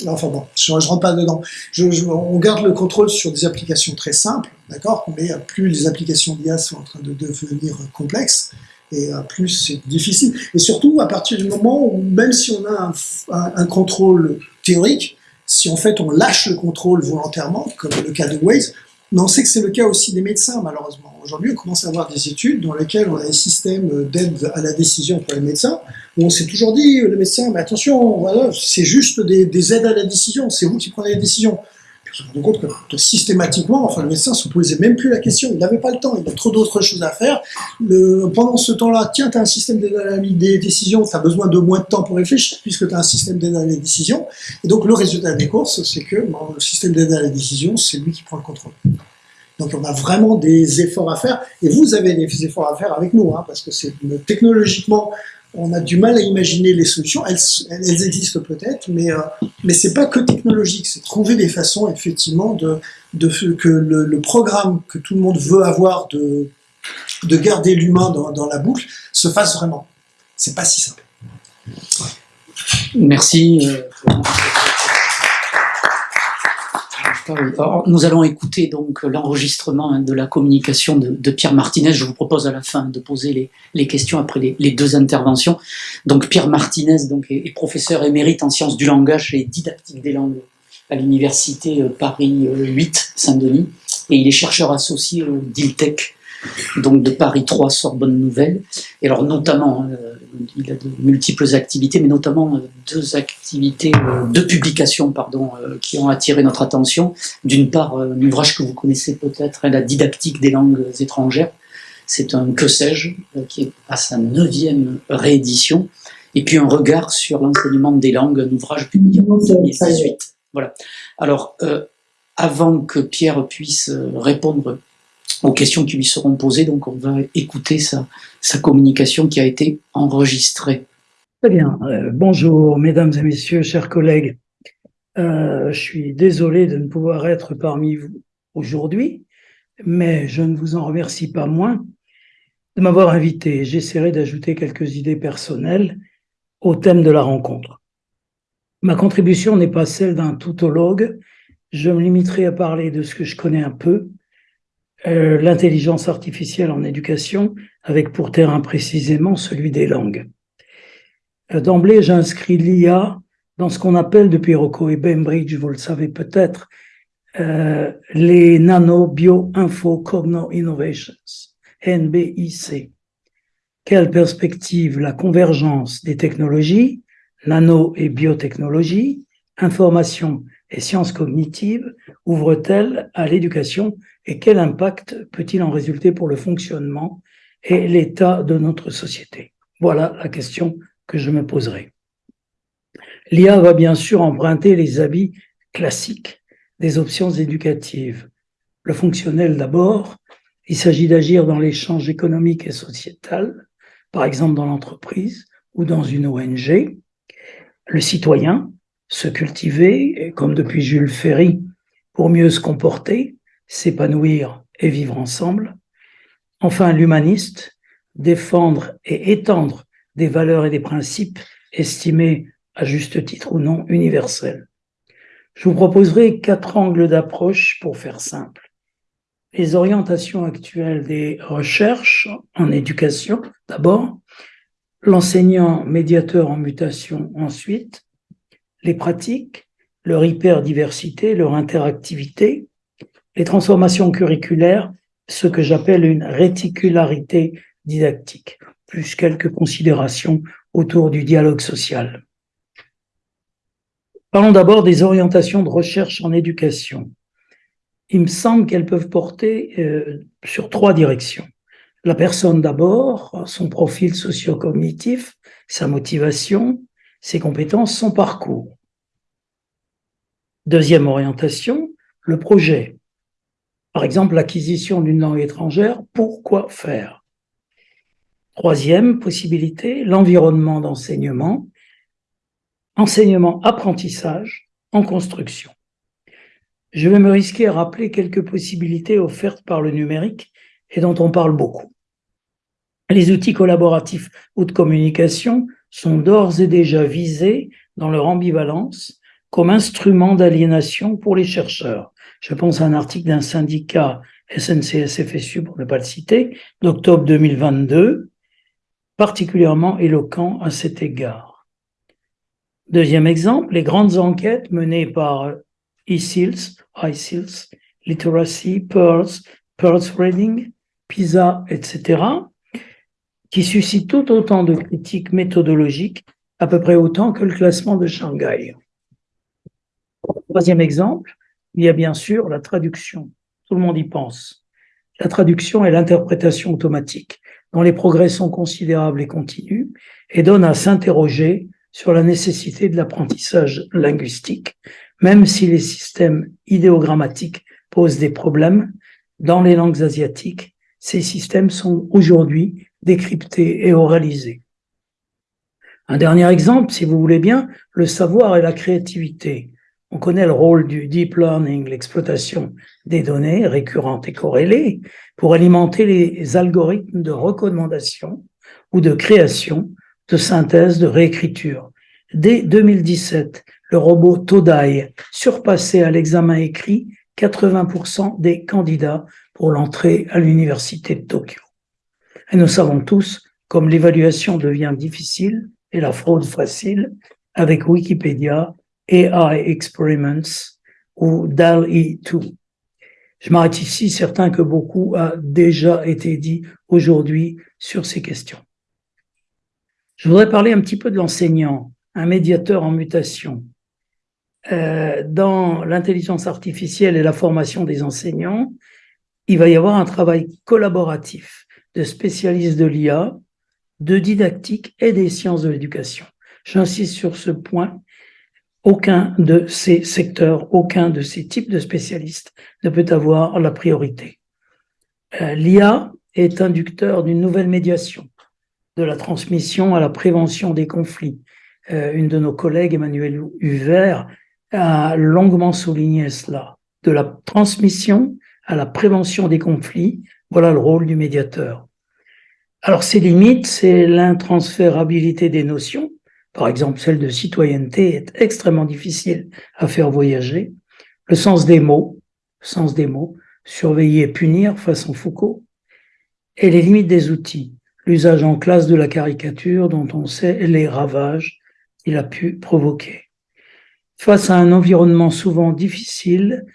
Enfin bon, je, ne rentre pas dedans. Je, on garde le contrôle sur des applications très simples, d'accord Mais plus les applications d'IA sont en train de devenir complexes, et plus c'est difficile. Et surtout, à partir du moment où, même si on a un, un contrôle théorique, si en fait on lâche le contrôle volontairement, comme le cas de Waze, mais on sait que c'est le cas aussi des médecins, malheureusement. Aujourd'hui, on commence à avoir des études dans lesquelles on a un système d'aide à la décision pour les médecins, on s'est toujours dit, le médecin, mais attention, voilà, c'est juste des, aides à la décision, c'est vous qui prenez les décisions. Se rend compte que, systématiquement, enfin, le médecin ne se posait même plus la question, il n'avait pas le temps, il a trop d'autres choses à faire. Pendant ce temps-là, tiens, tu as un système d'aide à la décision, tu as besoin de moins de temps pour réfléchir, puisque tu as un système d'aide à la décision. Et donc, le résultat des courses, c'est que le système d'aide à la décision, c'est lui qui prend le contrôle. Donc on a vraiment des efforts à faire, et vous avez des efforts à faire avec nous, hein, parce que c'est technologiquement, on a du mal à imaginer les solutions. Elles, existent peut-être, mais euh, mais c'est pas que technologique. C'est trouver des façons effectivement de, de que le, programme que tout le monde veut avoir de de garder l'humain dans, dans la boucle se fasse vraiment. C'est pas si simple. Merci. Euh, nous allons écouter donc l'enregistrement de la communication de, Pierre Martinez. Je vous propose à la fin de poser les, questions après les, deux interventions. Donc Pierre Martinez donc, est, professeur émérite en sciences du langage et didactique des langues à l'université euh, Paris 8 euh, Saint-Denis et il est chercheur associé au DILTEC donc de Paris 3 Sorbonne Nouvelle. Et alors notamment, euh, il a de multiples activités, mais notamment euh, deux activités, euh, deux publications pardon, qui ont attiré notre attention. D'une part, un ouvrage que vous connaissez peut-être, hein, La didactique des langues étrangères. C'est un que sais-je qui est à sa neuvième réédition. Et puis un regard sur l'enseignement des langues, un ouvrage publié en 2018. Voilà. Alors, avant que Pierre puisse répondre aux questions qui lui seront posées. Donc on va écouter sa, communication qui a été enregistrée. Très bien. Euh, bonjour mesdames et messieurs, chers collègues. Euh, je suis désolé de ne pouvoir être parmi vous aujourd'hui, mais je ne vous en remercie pas moins de m'avoir invité. J'essaierai d'ajouter quelques idées personnelles au thème de la rencontre. Ma contribution n'est pas celle d'un tautologue. Je me limiterai à parler de ce que je connais un peu euh, l'intelligence artificielle en éducation, avec pour terrain précisément celui des langues. Euh, d'emblée, j'inscris l'IA dans ce qu'on appelle depuis Rocco et Bainbridge, vous le savez peut-être, euh, les Nano Bio Info Cogno Innovations, NBIC. Quelle perspective la convergence des technologies, nano et biotechnologie, information et sciences cognitives ouvre-t-elle à l'éducation et quel impact peut-il en résulter pour le fonctionnement et l'état de notre société? Voilà la question que je me poserai. L'IA va bien sûr emprunter les habits classiques des options éducatives. Le fonctionnel d'abord, il s'agit d'agir dans l'échange économique et sociétal, par exemple dans l'entreprise ou dans une ONG. Le citoyen, se cultiver, comme depuis Jules Ferry, pour mieux se comporter, s'épanouir et vivre ensemble. Enfin, l'humaniste, défendre et étendre des valeurs et des principes estimés à juste titre ou non universels. Je vous proposerai quatre angles d'approche pour faire simple. Les orientations actuelles des recherches en éducation, d'abord, l'enseignant médiateur en mutation ensuite, les pratiques, leur hyperdiversité, leur interactivité, les transformations curriculaires, ce que j'appelle une réticularité didactique, plus quelques considérations autour du dialogue social. Parlons d'abord des orientations de recherche en éducation. Il me semble qu'elles peuvent porter euh, sur trois directions. La personne d'abord, son profil socio-cognitif, sa motivation, ses compétences, son parcours. Deuxième orientation, le projet. Par exemple, l'acquisition d'une langue étrangère, pourquoi faire? Troisième possibilité, l'environnement d'enseignement, enseignement-apprentissage en construction. je vais me risquer à rappeler quelques possibilités offertes par le numérique et dont on parle beaucoup. Les outils collaboratifs ou de communication sont d'ores et déjà visés dans leur ambivalence comme instrument d'aliénation pour les chercheurs. Je pense à un article d'un syndicat SNCS-FSU, pour ne pas le citer, d'octobre 2022, particulièrement éloquent à cet égard. Deuxième exemple, les grandes enquêtes menées par eSeals, iSeals, Literacy, Pearls, Pearls Reading, PISA, etc., qui suscitent tout autant de critiques méthodologiques, à peu près autant que le classement de Shanghai. Troisième exemple, il y a bien sûr la traduction. Tout le monde y pense. La traduction est l'interprétation automatique, dont les progrès sont considérables et continus, et donne à s'interroger sur la nécessité de l'apprentissage linguistique, même si les systèmes idéogrammatiques posent des problèmes. Dans les langues asiatiques, ces systèmes sont aujourd'hui décryptés et oralisés. Un dernier exemple, si vous voulez bien, le savoir et la créativité. On connaît le rôle du deep learning, l'exploitation des données récurrentes et corrélées pour alimenter les algorithmes de recommandation ou de création, de synthèse, de réécriture. Dès 2017, le robot Todai surpassait à l'examen écrit 80% des candidats pour l'entrée à l'université de Tokyo. Et nous savons tous comme l'évaluation devient difficile et la fraude facile avec Wikipédia AI Experiments ou DAL-E2. Je m'arrête ici, certain que beaucoup a déjà été dit aujourd'hui sur ces questions. Je voudrais parler un petit peu de l'enseignant, un médiateur en mutation. Euh, dans l'intelligence artificielle et la formation des enseignants, il va y avoir un travail collaboratif de spécialistes de l'IA, de didactique et des sciences de l'éducation. J'insiste sur ce point aucun de ces secteurs, aucun de ces types de spécialistes ne peut avoir la priorité. Euh, L'IA est inducteur d'une nouvelle médiation, de la transmission à la prévention des conflits. Euh, une de nos collègues, Emmanuel Huvert, a longuement souligné cela. De la transmission à la prévention des conflits, voilà le rôle du médiateur. Alors ses limites, c'est l'intransférabilité des notions, par exemple celle de citoyenneté, est extrêmement difficile à faire voyager. Le sens des mots, sens des mots, surveiller et punir façon Foucault, et les limites des outils, l'usage en classe de la caricature dont on sait les ravages qu'il a pu provoquer. Face à un environnement souvent difficile,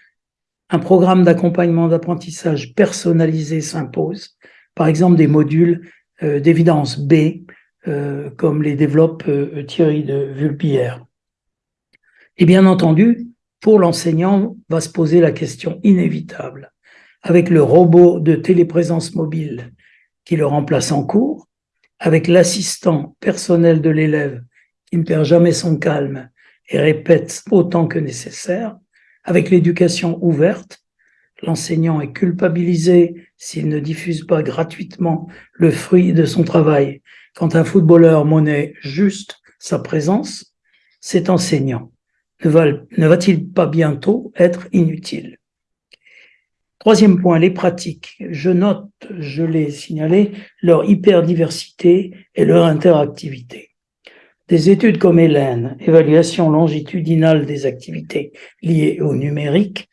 un programme d'accompagnement d'apprentissage personnalisé s'impose, par exemple des modules euh, d'évidence B euh, comme les développe euh, Thierry de Vulpière. Et bien entendu, pour l'enseignant, va se poser la question inévitable. Avec le robot de téléprésence mobile qui le remplace en cours, avec l'assistant personnel de l'élève qui ne perd jamais son calme et répète autant que nécessaire, avec l'éducation ouverte, l'enseignant est culpabilisé s'il ne diffuse pas gratuitement le fruit de son travail quand un footballeur monnaie juste sa présence, cet enseignant ne va-t-il pas bientôt être inutile? Troisième point, les pratiques. Je note, je l'ai signalé, leur hyperdiversité et leur interactivité. Des études comme Hélène, évaluation longitudinale des activités liées au numérique,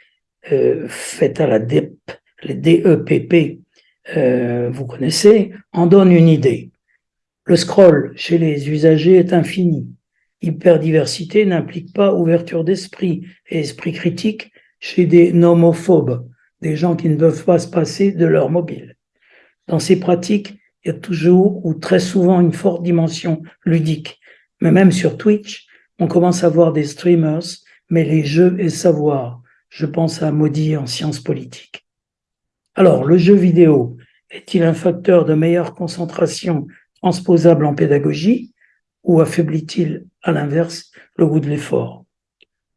euh, faites à la DEP, les DEPP, euh, vous connaissez, en donnent une idée. Le scroll chez les usagers est infini. Hyperdiversité n'implique pas ouverture d'esprit et esprit critique chez des nomophobes, des gens qui ne peuvent pas se passer de leur mobile. Dans ces pratiques, il y a toujours ou très souvent une forte dimension ludique. Mais même sur Twitch, on commence à voir des streamers, mais les jeux et savoir. Je pense à Maudit en sciences politiques. Alors, le jeu vidéo est-il un facteur de meilleure concentration transposable en pédagogie ou affaiblit-il, à l'inverse, le goût de l'effort?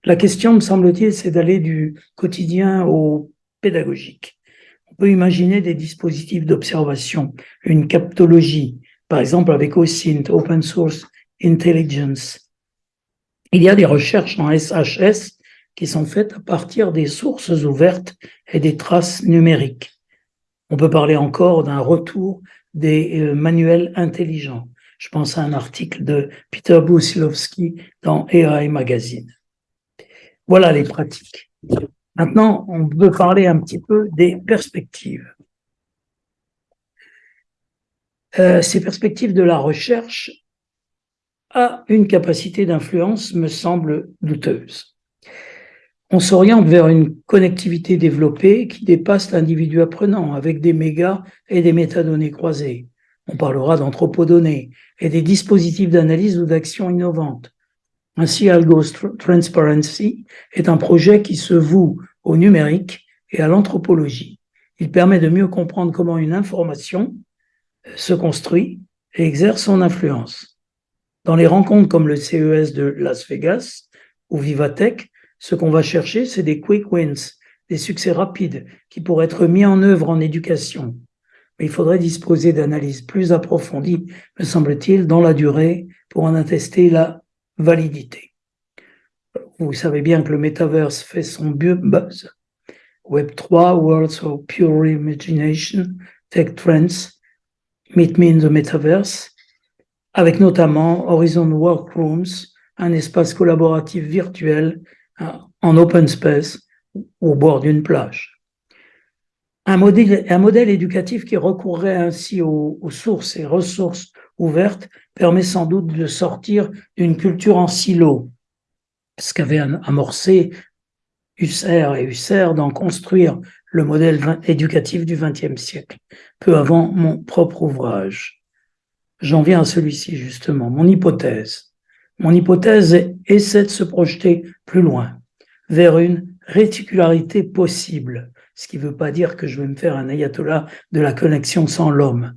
La question, me semble-t-il, c'est d'aller du quotidien au pédagogique. On peut imaginer des dispositifs d'observation, une captologie, par exemple avec OSINT, Open Source Intelligence. Il y a des recherches en SHS qui sont faites à partir des sources ouvertes et des traces numériques. On peut parler encore d'un retour des euh, manuels intelligents. Je pense à un article de Peter Busilowski dans AI Magazine. Voilà les pratiques. Maintenant, on peut parler un petit peu des perspectives. Euh, ces perspectives de la recherche a une capacité d'influence, me semble, douteuse. On s'oriente vers une connectivité développée qui dépasse l'individu apprenant avec des mégas et des métadonnées croisées. On parlera d'anthropodonnées et des dispositifs d'analyse ou d'action innovantes. Ainsi, Algos Transparency est un projet qui se voue au numérique et à l'anthropologie. Il permet de mieux comprendre comment une information se construit et exerce son influence. Dans les rencontres comme le CES de Las Vegas ou Vivatech, ce qu'on va chercher, c'est des quick wins, des succès rapides qui pourraient être mis en œuvre en éducation. Mais il faudrait disposer d'analyses plus approfondies, me semble-t-il, dans la durée pour en attester la validité. Vous savez bien que le metaverse fait son buzz. Web3, Worlds of Pure Imagination, Tech Trends, Meet Me in the Metaverse, avec notamment Horizon Workrooms, un espace collaboratif virtuel en open space au bord d'une plage. Un modèle, un modèle éducatif qui recourrait ainsi aux, sources et ressources ouvertes permet sans doute de sortir d'une culture en silo, ce qu'avait amorcé Husserl et Husserl d'en construire le modèle éducatif du XXe siècle, peu avant mon propre ouvrage. J'en viens à celui-ci justement, mon hypothèse. Mon hypothèse essaie de se projeter plus loin, vers une réticularité possible, ce qui ne veut pas dire que je vais me faire un ayatollah de la connexion sans l'homme.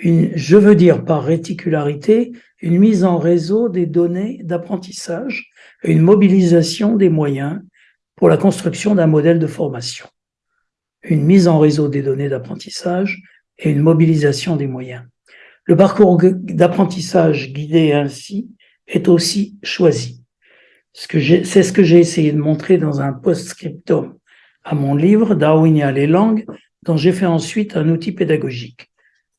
je veux dire par réticularité une mise en réseau des données d'apprentissage et une mobilisation des moyens pour la construction d'un modèle de formation une mise en réseau des données d'apprentissage et une mobilisation des moyens. Le parcours d'apprentissage guidé ainsi est aussi choisi. C'est ce que j'ai essayé de montrer dans un post-scriptum à mon livre Darwinia les langues, dont j'ai fait ensuite un outil pédagogique.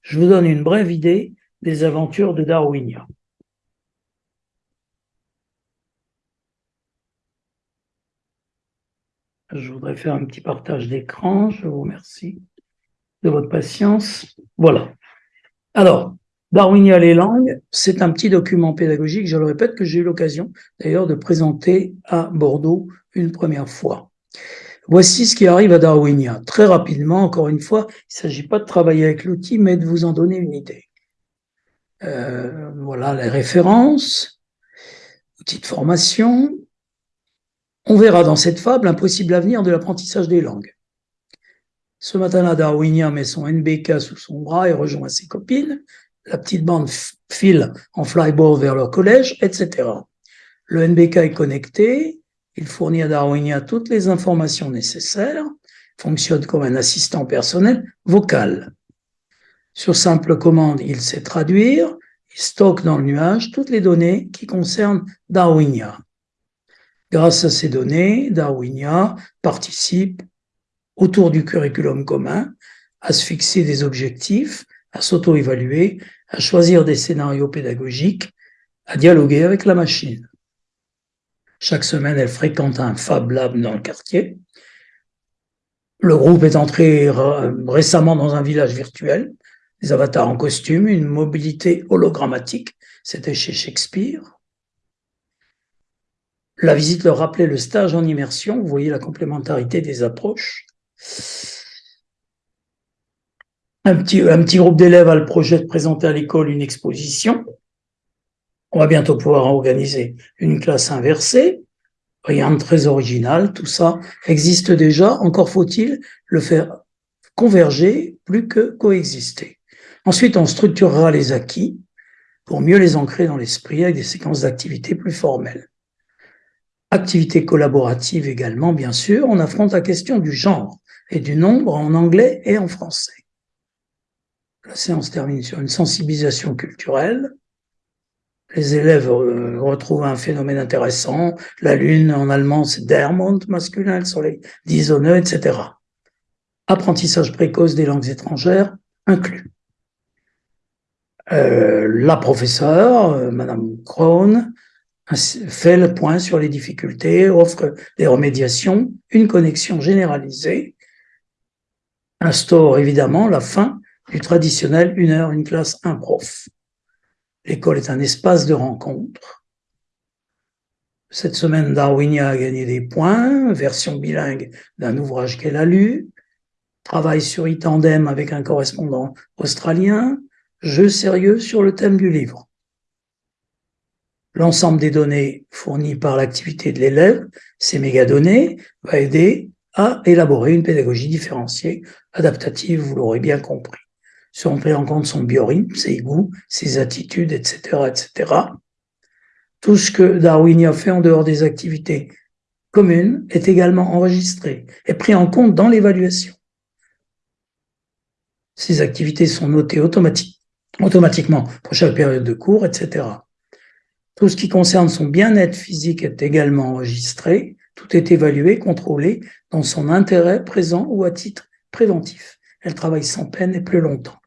Je vous donne une brève idée des aventures de Darwinia. Je voudrais faire un petit partage d'écran. Je vous remercie de votre patience. Voilà. Alors, Darwinia les langues, c'est un petit document pédagogique, je le répète, que j'ai eu l'occasion d'ailleurs de présenter à Bordeaux une première fois. Voici ce qui arrive à Darwinia. Très rapidement, encore une fois, il ne s'agit pas de travailler avec l'outil, mais de vous en donner une idée. Euh, voilà les références, outils de formation, on verra dans cette fable un possible avenir de l'apprentissage des langues. Ce matin-là, Darwinia met son NBK sous son bras et rejoint ses copines. La petite bande file en flyboard vers leur collège, etc. Le NBK est connecté, il fournit à Darwinia toutes les informations nécessaires, fonctionne comme un assistant personnel vocal. Sur simple commande, il sait traduire, il stocke dans le nuage toutes les données qui concernent Darwinia. Grâce à ces données, Darwinia participe autour du curriculum commun à se fixer des objectifs, à s'auto-évaluer, à choisir des scénarios pédagogiques, à dialoguer avec la machine. Chaque semaine, elle fréquente un Fab Lab dans le quartier. Le groupe est entré récemment dans un village virtuel, des avatars en costume, une mobilité hologrammatique, c'était chez Shakespeare. La visite leur rappelait le stage en immersion. Vous voyez la complémentarité des approches. Un petit, groupe d'élèves a le projet de présenter à l'école une exposition. On va bientôt pouvoir organiser une classe inversée. Rien de très original, tout ça existe déjà. Encore faut-il le faire converger plus que coexister. Ensuite, on structurera les acquis pour mieux les ancrer dans l'esprit avec des séquences d'activités plus formelles. Activité collaborative également, bien sûr, on affronte la question du genre et du nombre en anglais et en français. La séance termine sur une sensibilisation culturelle. les élèves euh, retrouvent un phénomène intéressant. La lune, en allemand, c'est der Mond masculin, le soleil disonne, etc. Apprentissage précoce des langues étrangères inclus. Euh, la professeure, euh, Madame Krohn, fait le point sur les difficultés, offre des remédiations, une connexion généralisée, instaure évidemment la fin du traditionnel une heure, une classe, un prof. L'école est un espace de rencontre. Cette semaine, Darwinia a gagné des points, version bilingue d'un ouvrage qu'elle a lu, travail sur e-tandem avec un correspondant australien, jeu sérieux sur le thème du livre. L'ensemble des données fournies par l'activité de l'élève, ces mégadonnées, va aider à élaborer une pédagogie différenciée, adaptative, vous l'aurez bien compris seront pris en compte son biorythme, ses goûts, ses attitudes, etc., etc. Tout ce que Darwin a fait en dehors des activités communes est également enregistré et pris en compte dans l'évaluation. Ces activités sont notées automatiquement pour chaque période de cours, etc. Tout ce qui concerne son bien-être physique est également enregistré. Tout est évalué, contrôlé dans son intérêt présent ou à titre préventif. Elle travaille sans peine et plus longtemps.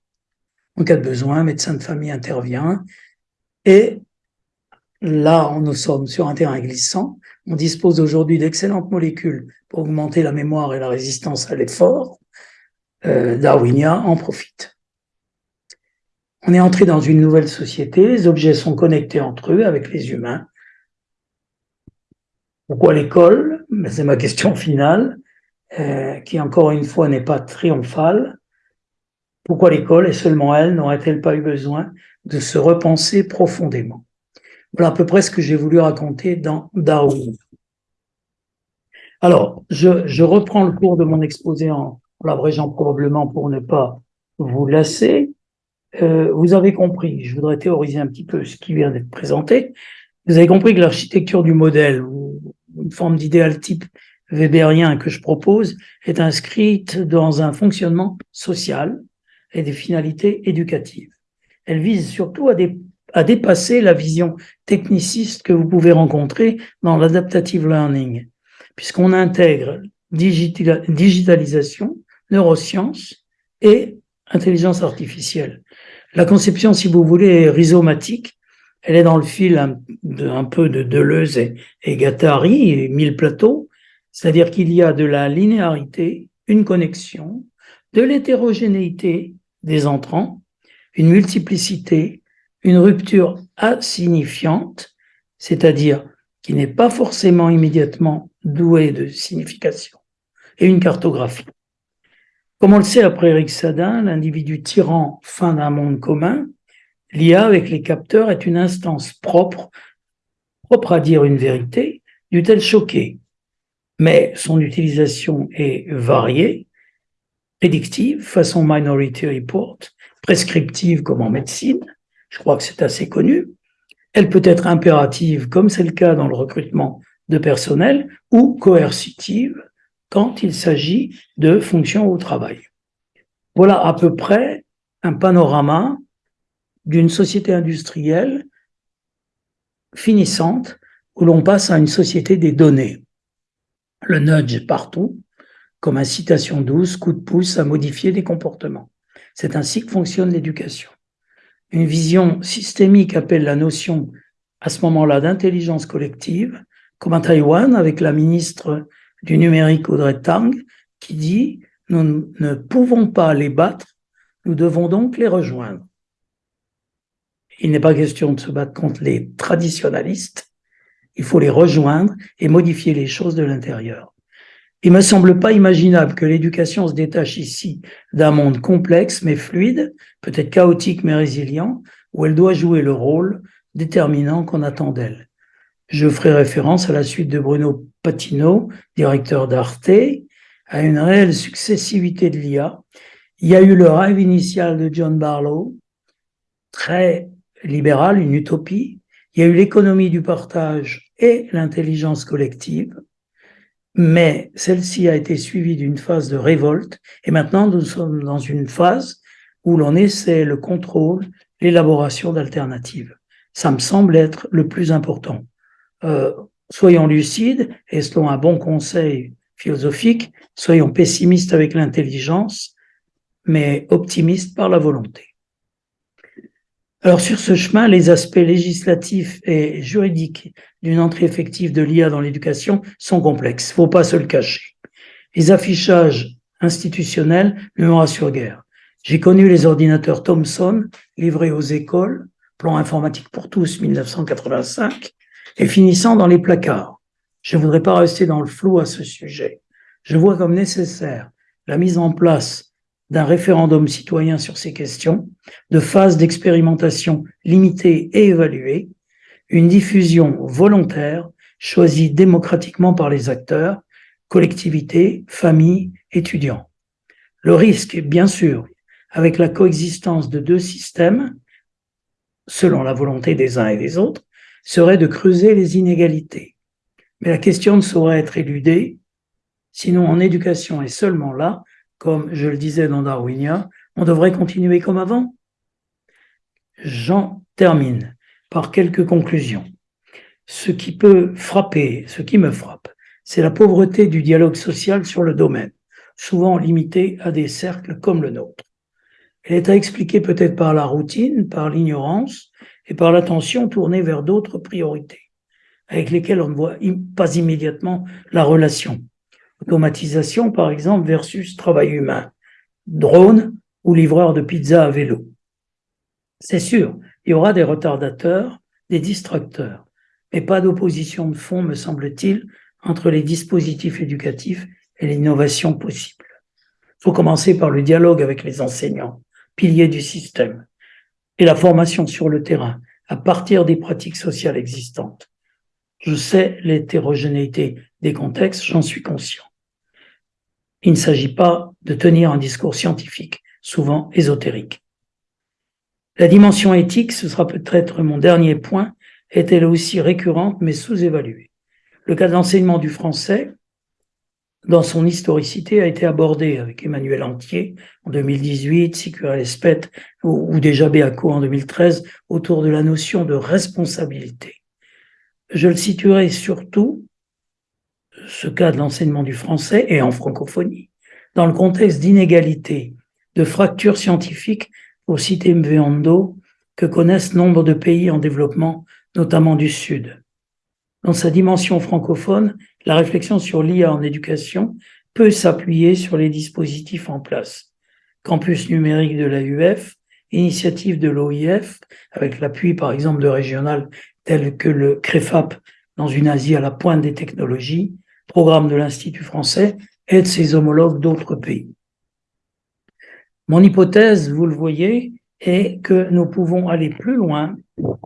En cas de besoin, un médecin de famille intervient. Et là, nous sommes sur un terrain glissant. On dispose aujourd'hui d'excellentes molécules pour augmenter la mémoire et la résistance à l'effort. Euh, Darwinia en profite. On est entré dans une nouvelle société, les objets sont connectés entre eux avec les humains. Pourquoi l'école? C'est ma question finale, euh, qui encore une fois n'est pas triomphale. Pourquoi l'école, et seulement elle, n'aurait-elle pas eu besoin de se repenser profondément? Voilà à peu près ce que j'ai voulu raconter dans Darwin. Alors, je, reprends le cours de mon exposé en, l'abrégeant probablement pour ne pas vous lasser. Euh, vous avez compris, je voudrais théoriser un petit peu ce qui vient d'être présenté. Vous avez compris que l'architecture du modèle, forme d'idéal type weberien que je propose, est inscrite dans un fonctionnement social et des finalités éducatives. Elle vise surtout à, dépasser la vision techniciste que vous pouvez rencontrer dans l'adaptative learning, puisqu'on intègre digitalisation, neurosciences et intelligence artificielle. La conception, si vous voulez, est rhizomatique. Elle est dans le fil un, peu de Deleuze et, et Gattari et Mille Plateaux, c'est-à-dire qu'il y a de la linéarité, une connexion, de l'hétérogénéité des entrants, une multiplicité, une rupture insignifiante, c'est-à-dire qui n'est pas forcément immédiatement douée de signification, et une cartographie. Comme on le sait après Eric Sadin, l'individu tyran fin d'un monde commun, l'IA avec les capteurs est une instance propre, propre à dire une vérité, dût-elle choquer. Mais son utilisation est variée, prédictive, façon Minority Report, prescriptive comme en médecine, je crois que c'est assez connu. Elle peut être impérative, comme c'est le cas dans le recrutement de personnel, ou coercitive quand il s'agit de fonctions au travail. Voilà à peu près un panorama d'une société industrielle finissante où l'on passe à une société des données. Le nudge partout, comme incitation douce, coup de pouce à modifier des comportements. C'est ainsi que fonctionne l'éducation. Une vision systémique appelle la notion à ce moment-là d'intelligence collective, comme à Taïwan avec la ministre du numérique Audrey Tang, qui dit « Nous ne pouvons pas les battre, nous devons donc les rejoindre ». Il n'est pas question de se battre contre les traditionalistes, il faut les rejoindre et modifier les choses de l'intérieur. Il me semble pas imaginable que l'éducation se détache ici d'un monde complexe mais fluide, peut-être chaotique mais résilient, où elle doit jouer le rôle déterminant qu'on attend d'elle. Je ferai référence à la suite de Bruno Patino, directeur d'Arte, à une réelle successivité de l'IA. Il y a eu le rêve initial de John Barlow, très libéral, une utopie. Il y a eu l'économie du partage et l'intelligence collective mais celle-ci a été suivie d'une phase de révolte, et maintenant nous sommes dans une phase où l'on essaie le contrôle, l'élaboration d'alternatives. Ça me semble être le plus important. Euh, soyons lucides et selon un bon conseil philosophique, soyons pessimistes avec l'intelligence, mais optimistes par la volonté. Alors sur ce chemin, les aspects législatifs et juridiques d'une entrée effective de l'IA dans l'éducation sont complexes, faut pas se le cacher. Les affichages institutionnels ne me rassurent guère. J'ai connu les ordinateurs Thomson livrés aux écoles, plan informatique pour tous 1985, et finissant dans les placards. Je ne voudrais pas rester dans le flou à ce sujet. Je vois comme nécessaire la mise en place d'un référendum citoyen sur ces questions, de phases d'expérimentation limitées et évaluées, une diffusion volontaire choisie démocratiquement par les acteurs, collectivités, familles, étudiants. Le risque, bien sûr, avec la coexistence de deux systèmes, selon la volonté des uns et des autres, serait de creuser les inégalités. Mais la question ne saurait être éludée, sinon en éducation et seulement là, comme je le disais dans Darwinia, on devrait continuer comme avant. J'en termine par quelques conclusions. Ce qui peut frapper, ce qui me frappe, c'est la pauvreté du dialogue social sur le domaine, souvent limité à des cercles comme le nôtre. Elle est à expliquer peut-être par la routine, par l'ignorance et par l'attention tournée vers d'autres priorités, avec lesquelles on ne voit pas immédiatement la relation. Automatisation, par exemple, versus travail humain. Drone ou livreur de pizza à vélo. C'est sûr, il y aura des retardateurs, des distracteurs, mais pas d'opposition de fond, me semble-t-il, entre les dispositifs éducatifs et l'innovation possible. Il faut commencer par le dialogue avec les enseignants, piliers du système, et la formation sur le terrain, à partir des pratiques sociales existantes. Je sais l'hétérogénéité des contextes, j'en suis conscient. Il ne s'agit pas de tenir un discours scientifique, souvent ésotérique. La dimension éthique, ce sera peut-être mon dernier point, est elle aussi récurrente mais sous-évaluée? Le cas d'enseignement du français, dans son historicité, a été abordé avec Emmanuel Antier en 2018, Sicura Espet ou, ou déjà Béaco en 2013 autour de la notion de responsabilité. Je le situerai surtout ce cas de l'enseignement du français et en francophonie, dans le contexte d'inégalité, de fractures scientifiques, pour citer Mveando, que connaissent nombre de pays en développement, notamment du Sud. Dans sa dimension francophone, la réflexion sur l'IA en éducation peut s'appuyer sur les dispositifs en place. Campus numérique de l'AUF, initiative de l'OIF, avec l'appui par exemple de régionales telles que le CREFAP dans une Asie à la pointe des technologies, programme de l'Institut français et de ses homologues d'autres pays. Mon hypothèse, vous le voyez, est que nous pouvons aller plus loin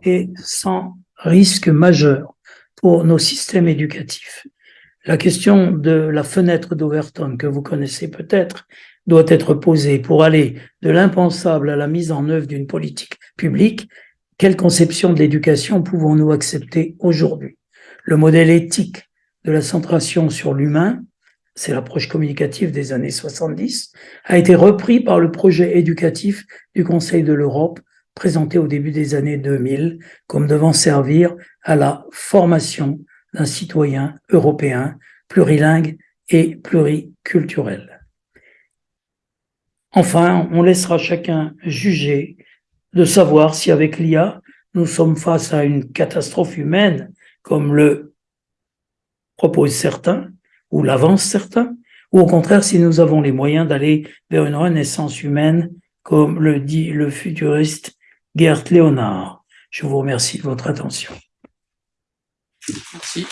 et sans risque majeur pour nos systèmes éducatifs. La question de la fenêtre d'Overton, que vous connaissez peut-être, doit être posée pour aller de l'impensable à la mise en œuvre d'une politique publique. Quelle conception de l'éducation pouvons-nous accepter aujourd'hui? Le modèle éthique de la centration sur l'humain, c'est l'approche communicative des années 70, a été repris par le projet éducatif du Conseil de l'Europe présenté au début des années 2000 comme devant servir à la formation d'un citoyen européen plurilingue et pluriculturel. Enfin, on laissera chacun juger de savoir si avec l'IA, nous sommes face à une catastrophe humaine, comme le proposent certains, ou l'avancent certains, ou au contraire si nous avons les moyens d'aller vers une renaissance humaine, comme le dit le futuriste Gert Léonard. Je vous remercie de votre attention. Merci.